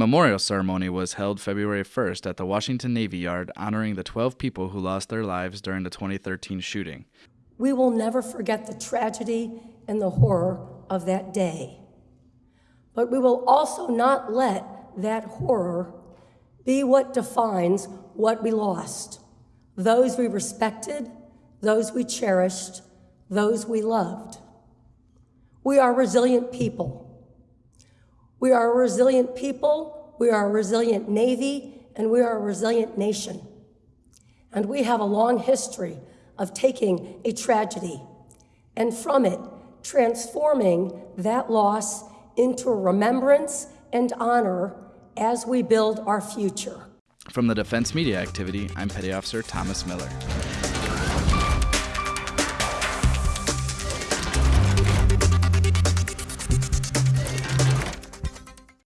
memorial ceremony was held February 1st at the Washington Navy Yard, honoring the 12 people who lost their lives during the 2013 shooting. We will never forget the tragedy and the horror of that day. But we will also not let that horror be what defines what we lost those we respected, those we cherished, those we loved. We are resilient people. We are a resilient people, we are a resilient Navy, and we are a resilient nation. And we have a long history of taking a tragedy and from it transforming that loss into remembrance and honor as we build our future. From the Defense Media Activity, I'm Petty Officer Thomas Miller.